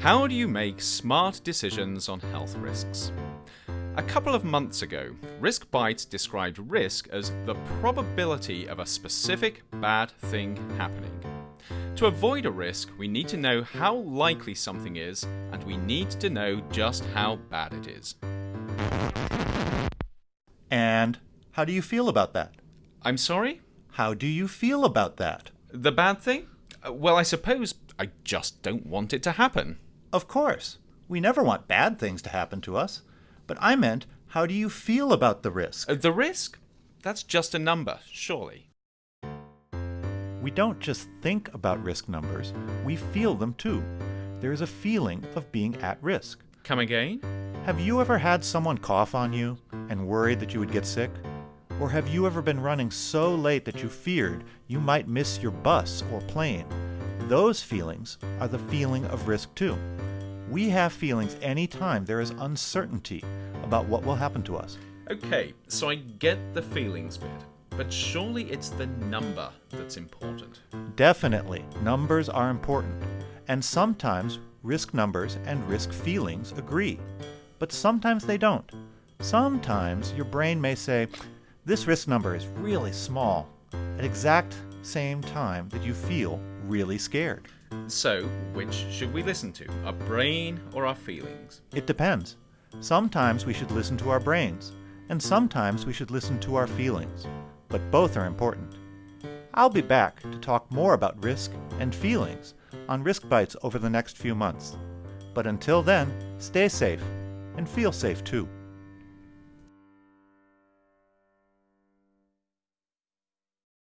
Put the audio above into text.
How do you make smart decisions on health risks? A couple of months ago, Risk Bites described risk as the probability of a specific bad thing happening. To avoid a risk, we need to know how likely something is, and we need to know just how bad it is. And how do you feel about that? I'm sorry? How do you feel about that? The bad thing? Uh, Well, I suppose I just don't want it to happen. Of course. We never want bad things to happen to us. But I meant, how do you feel about the risk? Uh, The risk? That's just a number, surely. We don't just think about risk numbers, we feel them too. There is a feeling of being at risk. Come again? Have you ever had someone cough on you and worried that you would get sick? Or have you ever been running so late that you feared you might miss your bus or plane? Those feelings are the feeling of risk too. We have feelings anytime there is uncertainty about what will happen to us. Okay, so I get the feelings bit, but surely it's the number that's important. Definitely, numbers are important, and sometimes risk numbers and risk feelings agree, but sometimes they don't. Sometimes your brain may say, this risk number is really small, An exact same time that you feel really scared. So, which should we listen to, our brain or our feelings? It depends. Sometimes we should listen to our brains, and sometimes we should listen to our feelings, but both are important. I'll be back to talk more about risk and feelings on Risk Bites over the next few months. But until then, stay safe and feel safe too.